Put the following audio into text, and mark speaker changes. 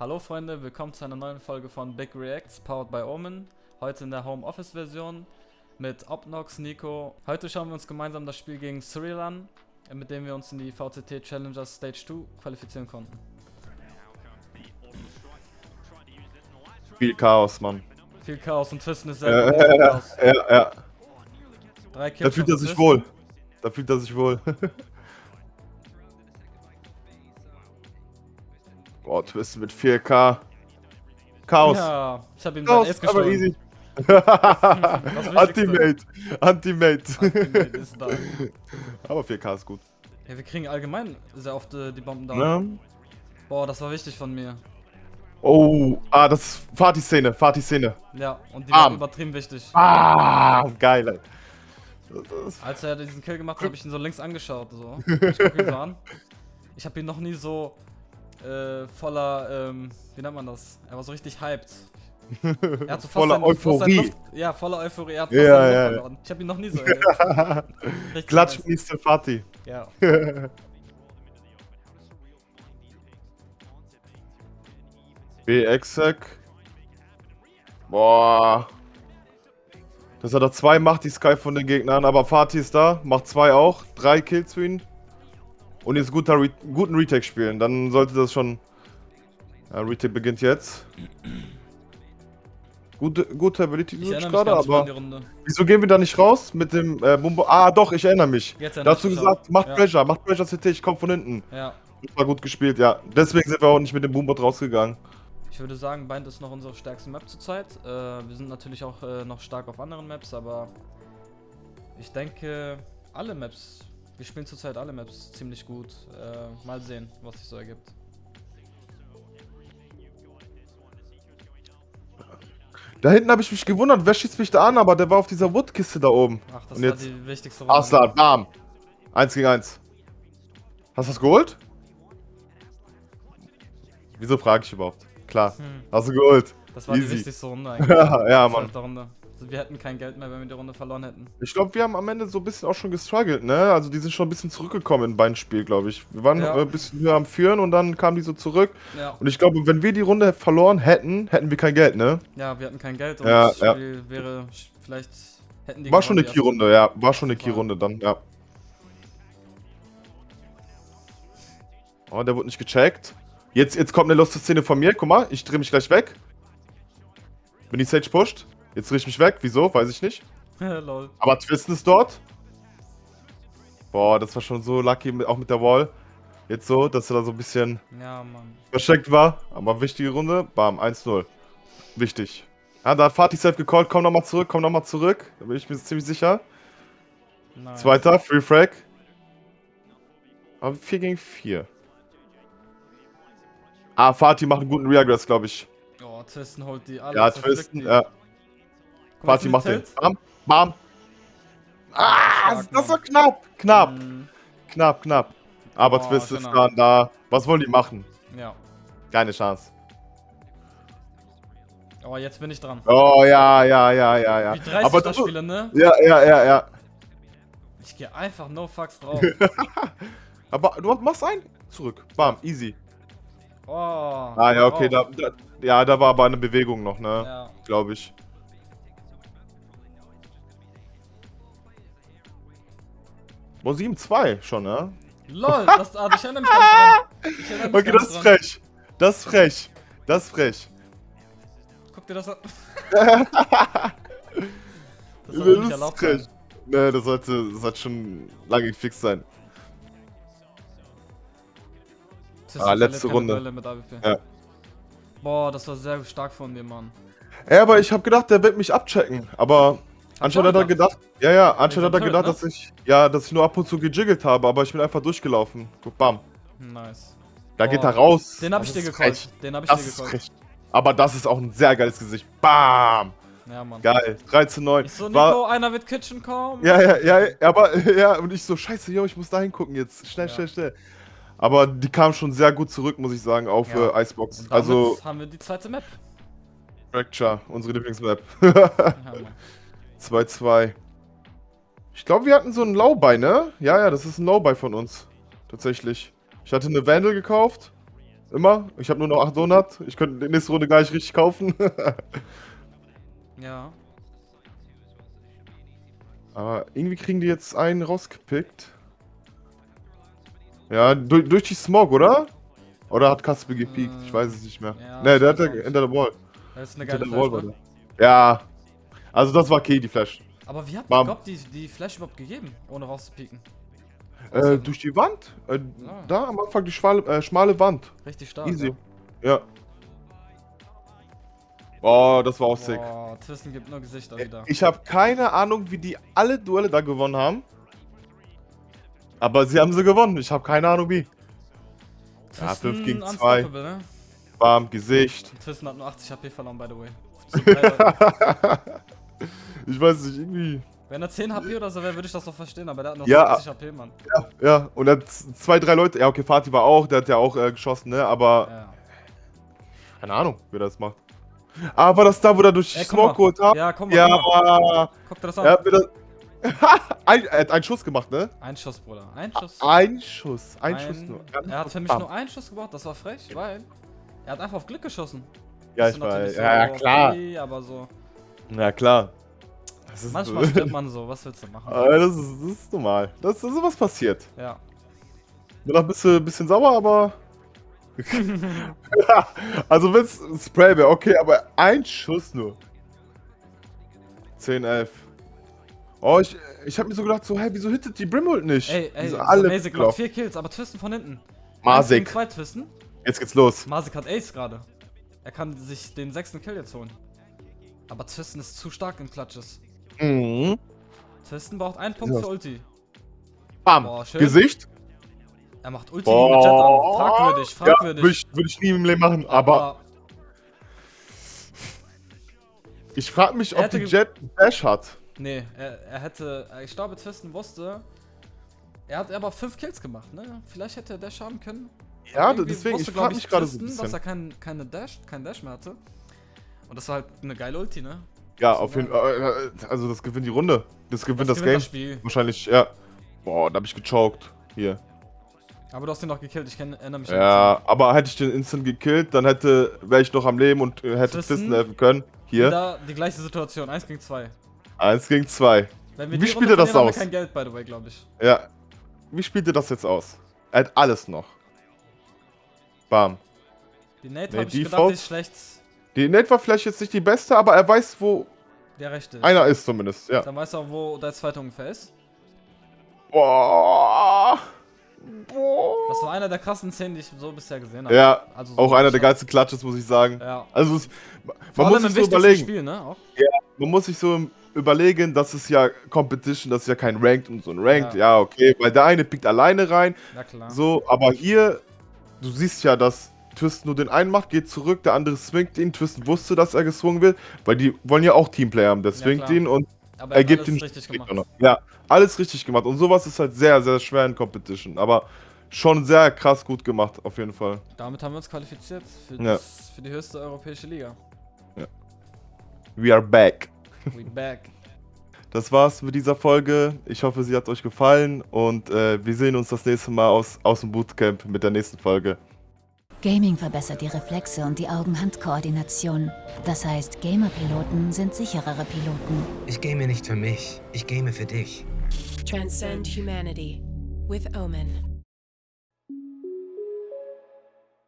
Speaker 1: Hallo Freunde, willkommen zu einer neuen Folge von Big Reacts, powered by Omen. Heute in der Home Office Version mit Opnox, Nico. Heute schauen wir uns gemeinsam das Spiel gegen Cyril an, mit dem wir uns in die VCT Challengers Stage 2 qualifizieren konnten.
Speaker 2: Viel Chaos, Mann.
Speaker 1: Viel Chaos und Twisten ist
Speaker 2: Ja,
Speaker 1: sehr
Speaker 2: ja, ja,
Speaker 1: Chaos.
Speaker 2: ja, ja.
Speaker 1: Drei
Speaker 2: Da fühlt er sich wohl. Da fühlt er sich wohl. Boah, Twist mit 4K. Chaos.
Speaker 1: Ja, ich hab ihm sein
Speaker 2: Chaos, aber
Speaker 1: gestohlen.
Speaker 2: easy.
Speaker 1: Wichtigste.
Speaker 2: Anti-Mate. Anti-Mate.
Speaker 1: Ultimate ist da.
Speaker 2: aber 4K ist gut.
Speaker 1: Ja, wir kriegen allgemein sehr oft äh, die Bomben da.
Speaker 2: Ne?
Speaker 1: Boah, das war wichtig von mir.
Speaker 2: Oh, ah, das ist Fatih-Szene. Fatih-Szene.
Speaker 1: Ja, und die
Speaker 2: Bam.
Speaker 1: war übertrieben wichtig.
Speaker 2: Ah, geil, ey.
Speaker 1: Als er diesen Kill gemacht hat, habe ich ihn so links angeschaut. So. Ich guck ihn so an. Ich habe ihn noch nie so äh, voller, ähm, wie nennt man das? Er war so richtig hyped. Er hat so fast
Speaker 2: Voller
Speaker 1: seine
Speaker 2: Euphorie.
Speaker 1: Luft, ja, voller Euphorie. Er hat fast
Speaker 2: Ja, ja, ja.
Speaker 1: Ich habe ihn noch nie so erlebt.
Speaker 2: Klatsch. Mr. Fatih.
Speaker 1: Ja.
Speaker 2: B-Exec. Boah. Dass er da zwei macht, die Sky von den Gegnern. Aber Fatih ist da, macht zwei auch. Drei Kills für ihn. Und jetzt guter Re guten Retake spielen. Dann sollte das schon. Ja, Retake beginnt jetzt. Gute, gute Ability
Speaker 1: mich
Speaker 2: gerade, aber. Wieso gehen wir da nicht raus mit dem äh, Bumbo? Ah, doch, ich erinnere mich.
Speaker 1: Jetzt
Speaker 2: Da
Speaker 1: erinnere
Speaker 2: hast du gesagt, macht
Speaker 1: Ja.
Speaker 2: Pressure, macht Pressure CT, ich komm von hinten.
Speaker 1: Ja.
Speaker 2: Das war gut gespielt, ja. Deswegen sind wir auch nicht mit dem Boombot rausgegangen.
Speaker 1: Ich würde sagen, Bind ist noch unsere stärkste Map zurzeit. Äh, wir sind natürlich auch äh, noch stark auf anderen Maps, aber ich denke, alle Maps, wir spielen zurzeit alle Maps ziemlich gut. Äh, mal sehen, was sich so ergibt.
Speaker 2: Da hinten habe ich mich gewundert, wer schießt mich da an, aber der war auf dieser Woodkiste da oben.
Speaker 1: Ach, das
Speaker 2: Und
Speaker 1: war
Speaker 2: jetzt
Speaker 1: die wichtigste Runde.
Speaker 2: Arslan, bam. Eins gegen eins. Hast du das geholt? Wieso frage ich überhaupt? Klar,
Speaker 1: Hm,
Speaker 2: hast du geholt.
Speaker 1: das war die
Speaker 2: Easy.
Speaker 1: wichtigste Runde eigentlich.
Speaker 2: ja, Mann.
Speaker 1: Zwölfte Runde. Also wir hätten kein Geld mehr, wenn wir die Runde verloren hätten.
Speaker 2: Ich glaube, wir haben am Ende so ein bisschen auch schon gestruggelt, ne? Also die sind schon ein bisschen zurückgekommen in beiden Spiel, glaube ich. Wir waren
Speaker 1: Ja.
Speaker 2: äh, ein bisschen höher am Führen und dann kamen die so zurück.
Speaker 1: Ja,
Speaker 2: Und ich glaube, wenn wir die Runde verloren hätten, hätten wir kein Geld, ne?
Speaker 1: ja wir hatten kein Geld und
Speaker 2: Ja,
Speaker 1: das
Speaker 2: ja.
Speaker 1: Spiel wäre sch- vielleicht hätten die
Speaker 2: War schon eine Key-Runde, ja. War schon eine Key-Runde dann, ja. Oh, der wurde nicht gecheckt. Jetzt, jetzt kommt eine lustige Szene von mir. Guck mal, ich drehe mich gleich weg. Wenn die Sage pusht. Jetzt drehe ich mich weg. Wieso? Weiß ich nicht. Aber Twisten ist dort. Boah, das war schon so lucky, auch mit der Wall. Jetzt so, dass er da so ein bisschen
Speaker 1: Ja,
Speaker 2: versteckt war. Aber wichtige Runde. Bam, 1-0. Wichtig. Ja, da hat Fatih safe gecallt. Komm nochmal zurück, komm nochmal zurück. Da bin ich mir ziemlich sicher.
Speaker 1: Nice.
Speaker 2: Zweiter, Free Frag. Aber 4 gegen 4. Ah, Fatih macht einen guten Reagress, glaube ich.
Speaker 1: Oh, Twisten holt die alle.
Speaker 2: Ja, Twisten, ja.
Speaker 1: Guck jetzt
Speaker 2: macht den. Bam, bam. Ah, das war knapp. Knapp,
Speaker 1: Mm,
Speaker 2: knapp, knapp. Aber
Speaker 1: Oh,
Speaker 2: Twist ist dann da. Was wollen die machen?
Speaker 1: Ja.
Speaker 2: Keine Chance.
Speaker 1: Oh, jetzt bin ich dran.
Speaker 2: Oh, ja, ja, ja, ja, ja.
Speaker 1: Wie dreist
Speaker 2: Aber
Speaker 1: ich das
Speaker 2: du,
Speaker 1: spiele, ne?
Speaker 2: ja, ja, ja, ja.
Speaker 1: Ich gehe einfach no fucks drauf.
Speaker 2: Aber du machst ein. Zurück. Bam, easy.
Speaker 1: Oh.
Speaker 2: Ah, ja, okay.
Speaker 1: oh.
Speaker 2: Da, da, ja, da war aber eine Bewegung noch, ne?
Speaker 1: Ja.
Speaker 2: Glaube ich. Wo 7-2 schon, ne?
Speaker 1: LOL, das, ah, ich erinnere mich dran. Ich erinnere mich
Speaker 2: Okay, das ist frech. Das ist frech. Das ist frech.
Speaker 1: Guck dir das an. das soll nicht erlaubt sein.
Speaker 2: Ne, das sollte, das sollte schon lange gefixt sein. Ah, letzte Runde. Ja.
Speaker 1: Boah, das war sehr stark von dir, Mann.
Speaker 2: Ja, aber ich habe gedacht, der wird mich abchecken. Aber anscheinend hat er gedacht, ja, ja, anscheinend hat er gedacht,
Speaker 1: ne?
Speaker 2: dass ich, ja, dass ich nur ab und zu gejiggelt habe, aber ich bin einfach durchgelaufen. Guck, bam.
Speaker 1: Nice.
Speaker 2: Da geht
Speaker 1: Oh,
Speaker 2: er raus.
Speaker 1: Den hab
Speaker 2: Das
Speaker 1: ich dir
Speaker 2: frech.
Speaker 1: Den hab ich
Speaker 2: Das
Speaker 1: dir
Speaker 2: frech. Aber das ist auch ein sehr geiles Gesicht. Bam!
Speaker 1: Ja, Mann.
Speaker 2: Geil. 13 9.
Speaker 1: Ich so, Nico,
Speaker 2: War,
Speaker 1: einer wird Kitchen kommen.
Speaker 2: ja, ja, ja, aber, ja, und ich so, scheiße, yo, ich muss da hingucken jetzt. Schnell,
Speaker 1: Ja.
Speaker 2: schnell, schnell. Aber die kam schon sehr gut zurück, muss ich sagen, auf
Speaker 1: Ja.
Speaker 2: äh, Icebox.
Speaker 1: Und damit
Speaker 2: Also,
Speaker 1: haben wir die zweite Map.
Speaker 2: Fracture, unsere Lieblingsmap.
Speaker 1: Ja, Mann.
Speaker 2: 2-2. Ich glaube, wir hatten so ein Low-Buy, ne? Ja, ja, das ist ein Low-Buy von uns. Tatsächlich. Ich hatte eine Vandal gekauft. Immer. Ich habe nur noch 800. Ich könnte die nächste Runde gar nicht richtig kaufen.
Speaker 1: Ja.
Speaker 2: Aber irgendwie kriegen die jetzt einen rausgepickt. Ja, durch, durch die Smog, oder? Oder hat Kasper gepiekt? Ich weiß es nicht mehr.
Speaker 1: Ja,
Speaker 2: ne, der hat hinter der Wall.
Speaker 1: Das ist eine geile
Speaker 2: Wall
Speaker 1: Flash,
Speaker 2: war
Speaker 1: ne?
Speaker 2: Ja. Also das war okay, die Flash.
Speaker 1: Aber wie hat
Speaker 2: Bam.
Speaker 1: Gott die, die Flash überhaupt gegeben, ohne rauszupieken?
Speaker 2: Äh, durch die Wand? Äh,
Speaker 1: Ja.
Speaker 2: Da am Anfang die schmale, äh, schmale Wand.
Speaker 1: Richtig stark.
Speaker 2: Easy. Ja. Oh, das war auch sick.
Speaker 1: Boah, Twisten gibt nur Gesichter wieder.
Speaker 2: Ich habe keine Ahnung, wie die alle Duelle da gewonnen haben. Aber sie haben sie gewonnen. Ich habe keine Ahnung wie. ja,
Speaker 1: Twisten
Speaker 2: fünf gegen
Speaker 1: unstoppable, Ne?
Speaker 2: Bam, Gesicht.
Speaker 1: Twisten hat nur 80 HP verloren, by the way.
Speaker 2: Ich weiß nicht, irgendwie.
Speaker 1: Wenn er 10 HP oder so wäre, würde ich das doch verstehen, aber der hat nur
Speaker 2: Ja.
Speaker 1: 70 HP, Mann.
Speaker 2: Ja, und dann z- zwei, drei Leute. Ja, okay, Fatih war auch, der hat ja auch äh, geschossen, ne? Aber
Speaker 1: Ja.
Speaker 2: keine Ahnung, wer das macht. Ah, war das da, wo er durch
Speaker 1: Ey,
Speaker 2: Smoke geholt hat?
Speaker 1: Ja, komm mal.
Speaker 2: Ja,
Speaker 1: Guck, mal. guck dir das an.
Speaker 2: er hat mir das. ein, er hat einen Schuss gemacht, ne?
Speaker 1: Ein Schuss, Bruder. Ein Schuss.
Speaker 2: Ein Schuss, ein, Schuss nur.
Speaker 1: Er hat für mich
Speaker 2: Bam.
Speaker 1: nur einen Schuss gebraucht, das war frech, weil er hat einfach auf Glück geschossen.
Speaker 2: Ja, ich weiß. Ja, ja,
Speaker 1: so
Speaker 2: klar.
Speaker 1: free, aber so.
Speaker 2: Ja, klar.
Speaker 1: Manchmal stirbt man so, was willst du machen?
Speaker 2: Äh, das, ist, das ist normal. Das, das ist was passiert.
Speaker 1: Ja.
Speaker 2: Bin noch ein bisschen, sauer, aber. also, wenn es Spray wäre, okay, aber ein Schuss nur. 10, 11. Oh, ich, ich hab mir so gedacht, so, hä, wieso hittet die Brimhold nicht?
Speaker 1: Ey, ey, so
Speaker 2: alle
Speaker 1: Masik macht vier Kills, aber Twisten von hinten.
Speaker 2: Masik.
Speaker 1: 2 Twisten.
Speaker 2: Jetzt geht's los.
Speaker 1: Masik hat Ace gerade. Er kann sich den sechsten Kill jetzt holen. Aber Twisten ist zu stark in Clutches.
Speaker 2: Mhm.
Speaker 1: Twisten braucht einen Punkt
Speaker 2: Ja.
Speaker 1: für Ulti.
Speaker 2: Bam.
Speaker 1: Boah, schön.
Speaker 2: Gesicht.
Speaker 1: Er macht Ulti gegen Jet an. Fragwürdig,
Speaker 2: Ja,
Speaker 1: fragwürdig.
Speaker 2: würde ich, würd ich nie im Leben machen, aber ich frage mich, ob die Jet Dash hat.
Speaker 1: Nee, er, er hätte. Ich glaube, Twisten wusste. Er hat aber 5 Kills gemacht, ne? Vielleicht hätte er Dash haben können.
Speaker 2: Ja, deswegen,
Speaker 1: wusste,
Speaker 2: ich frage mich gerade so ein bisschen.
Speaker 1: dass er kein, keine Dash, kein Dash mehr hatte. Und das war halt eine geile Ulti, ne?
Speaker 2: Ja, auf jeden Fall. äh, Also, das gewinnt die Runde. Das gewinnt das,
Speaker 1: gewinnt
Speaker 2: Game.
Speaker 1: das Spiel.
Speaker 2: Wahrscheinlich, ja. Boah, da hab ich gechoked. Hier.
Speaker 1: Aber du hast ihn noch gekillt, ich kenn, erinnere mich an
Speaker 2: Ja, aber hätte ich den instant gekillt, dann hätte, wäre ich noch am Leben und äh, hätte
Speaker 1: Twisten?
Speaker 2: Helfen können.
Speaker 1: das.
Speaker 2: Hier.
Speaker 1: Da die gleiche Situation, 1 gegen 2.
Speaker 2: Eins gegen zwei.
Speaker 1: Wenn wir
Speaker 2: Wie
Speaker 1: die
Speaker 2: spielt er das aus?
Speaker 1: kein Geld, by the way, glaube ich.
Speaker 2: Ja. Wie spielt ihr das jetzt aus? Er hat alles noch. Bam.
Speaker 1: Die Nate
Speaker 2: Nee,
Speaker 1: habe ich gedacht, ist schlecht.
Speaker 2: Die Nate war vielleicht jetzt nicht die beste, aber er weiß, wo
Speaker 1: Der rechte. ist.
Speaker 2: einer ist zumindest. Ja.
Speaker 1: Dann weißt du auch, wo der zweite ungefähr ist.
Speaker 2: Boah. Boah.
Speaker 1: Das war einer der krassen Szenen, die ich so bisher gesehen habe.
Speaker 2: Ja,
Speaker 1: Also
Speaker 2: auch
Speaker 1: so
Speaker 2: einer der geilsten Clutches, muss ich sagen.
Speaker 1: Ja.
Speaker 2: Also, es,
Speaker 1: Vor
Speaker 2: man muss
Speaker 1: allem
Speaker 2: sich so überlegen.
Speaker 1: Spiel, ne? Auch.
Speaker 2: Man muss sich so überlegen, das ist ja Competition, das ist ja kein Ranked und so ein Ranked.
Speaker 1: Ja.
Speaker 2: Ja, okay, weil der eine pickt alleine rein.
Speaker 1: Ja, klar.
Speaker 2: So, aber hier, du siehst ja, dass Twisten nur den einen macht, geht zurück, der andere swingt ihn. Twisten wusste, dass er geswungen wird, weil die wollen ja auch Teamplayer haben. Der
Speaker 1: Ja,
Speaker 2: swingt
Speaker 1: klar.
Speaker 2: ihn und
Speaker 1: Aber
Speaker 2: er gibt
Speaker 1: alles
Speaker 2: ihn
Speaker 1: richtig gemacht.
Speaker 2: Ja, alles richtig gemacht. Und sowas ist halt sehr, sehr schwer in Competition. Aber schon sehr krass gut gemacht, auf jeden Fall.
Speaker 1: Damit haben wir uns qualifiziert für,
Speaker 2: Ja.
Speaker 1: das, für die höchste europäische Liga.
Speaker 2: We are back.
Speaker 1: We back.
Speaker 2: Das war's mit dieser Folge. Ich hoffe, sie hat euch gefallen und äh, wir sehen uns das nächste Mal aus, aus dem Bootcamp mit der nächsten Folge.
Speaker 3: Gaming verbessert die Reflexe und die Augen-Hand-Koordination. Das heißt, Gamer-Piloten sind sicherere Piloten.
Speaker 4: Ich game nicht für mich, ich game für dich.
Speaker 5: Transcend humanity with Omen.